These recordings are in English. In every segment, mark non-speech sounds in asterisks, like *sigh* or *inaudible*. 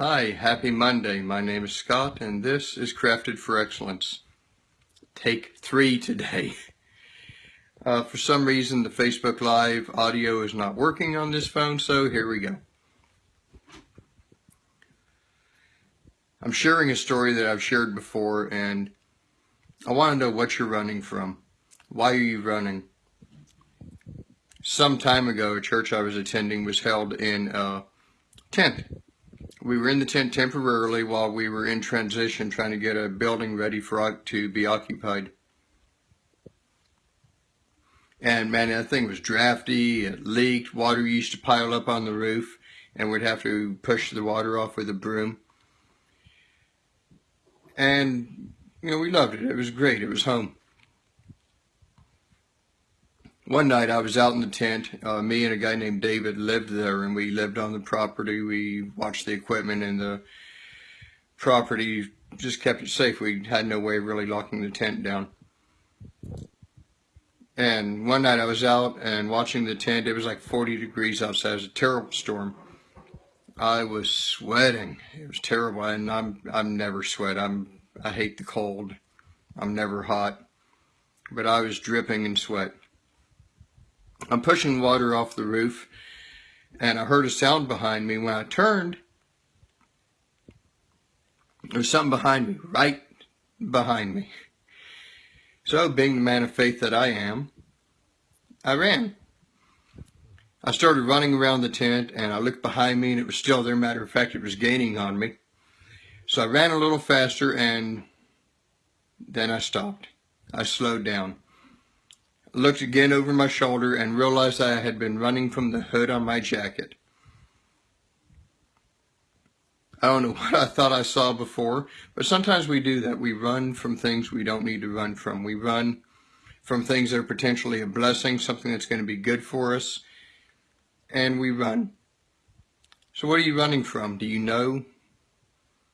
Hi, happy Monday. My name is Scott and this is Crafted for Excellence. Take three today. *laughs* Uh, for some reason the Facebook Live audio is not working on this phone, so here we go. I'm sharing a story that I've shared before and I want to know what you're running from. Why are you running? Some time ago, a church I was attending was held in a tent we were in the tent temporarily while we were in transition trying to get a building ready for to be occupied. And man, that thing was drafty, it leaked, water used to pile up on the roof, and we'd have to push the water off with a broom. And, you know, we loved it. It was great. It was home. One night I was out in the tent. Uh, me and a guy named David lived there, and we lived on the property. We watched the equipment, and the property just kept it safe. We had no way of really locking the tent down. And one night I was out and watching the tent. It was like 40 degrees outside. It was a terrible storm. I was sweating. It was terrible, and I'm I'm never sweat. I'm I hate the cold. I'm never hot, but I was dripping in sweat. I'm pushing water off the roof and I heard a sound behind me. When I turned, there was something behind me, right behind me. So, being the man of faith that I am, I ran. I started running around the tent and I looked behind me and it was still there. Matter of fact, it was gaining on me. So I ran a little faster and then I stopped. I slowed down looked again over my shoulder and realized I had been running from the hood on my jacket. I don't know *laughs* what I thought I saw before, but sometimes we do that. We run from things we don't need to run from. We run from things that are potentially a blessing, something that's going to be good for us, and we run. So what are you running from? Do you know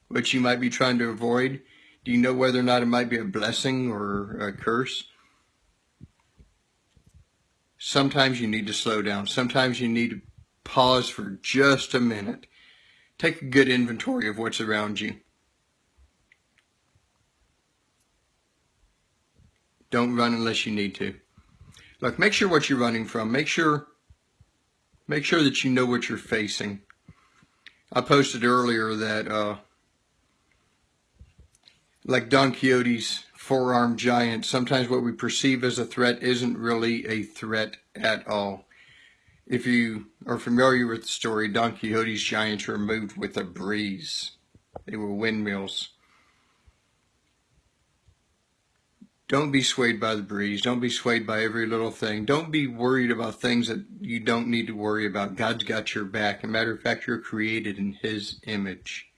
what you might be trying to avoid? Do you know whether or not it might be a blessing or a curse? Sometimes you need to slow down. Sometimes you need to pause for just a minute. Take a good inventory of what's around you. Don't run unless you need to. Look, make sure what you're running from. Make sure, make sure that you know what you're facing. I posted earlier that, uh, like Don Quixote's four-armed giant, sometimes what we perceive as a threat isn't really a threat at all. If you are familiar with the story, Don Quixote's giants were moved with a breeze. They were windmills. Don't be swayed by the breeze. Don't be swayed by every little thing. Don't be worried about things that you don't need to worry about. God's got your back. As a matter of fact, you're created in His image.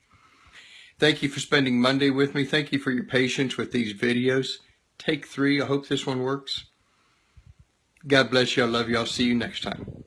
Thank you for spending Monday with me. Thank you for your patience with these videos. Take three. I hope this one works. God bless you. I love you. I'll see you next time.